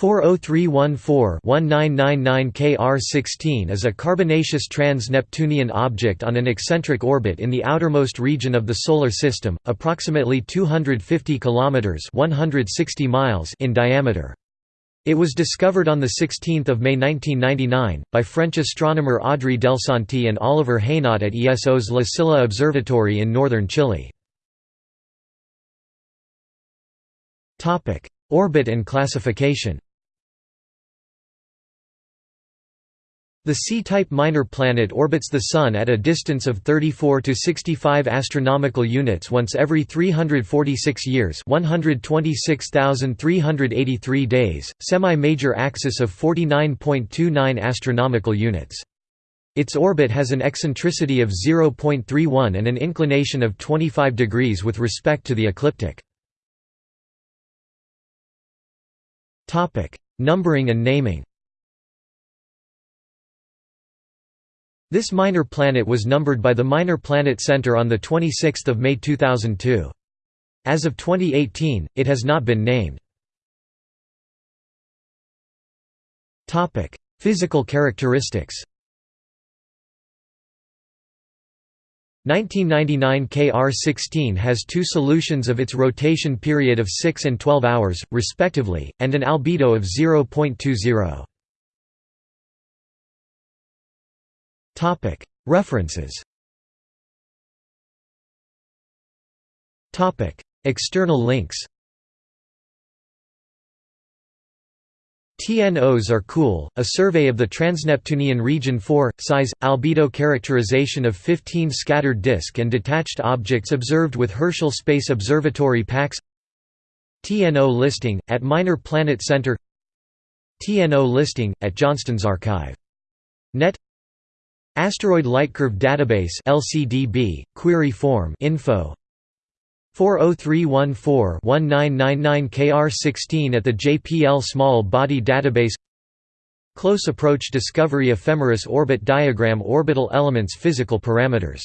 40314-1999 Kr16 is a carbonaceous trans-Neptunian object on an eccentric orbit in the outermost region of the Solar System, approximately 250 km 160 miles in diameter. It was discovered on 16 May 1999, by French astronomer Audrey Delsanti and Olivier Hainaut at ESO's La Silla Observatory in northern Chile. Orbit and classification The C-type minor planet orbits the Sun at a distance of 34 to 65 astronomical units once every 346 years 126,383 days, semi-major axis of 49.29 astronomical units. Its orbit has an eccentricity of 0.31 and an inclination of 25 degrees with respect to the ecliptic. Topic: Numbering and naming This minor planet was numbered by the Minor Planet Center on 26 May 2002. As of 2018, it has not been named. Physical characteristics 1999 KR16 has two solutions of its rotation period of 6 and 12 hours, respectively, and an albedo of 0.20. References. External links. TNOs are cool, a survey of the Transneptunian Region 4, size, albedo characterization of 15 scattered disk and detached objects observed with Herschel Space Observatory PACS TNO listing, at Minor Planet Center. TNO listing, at Johnston's archive. Net Asteroid Lightcurve Database LCDB, query form info. 40314-1999 KR16 at the JPL Small Body Database. Close Approach Discovery Ephemeris Orbit Diagram Orbital Elements Physical Parameters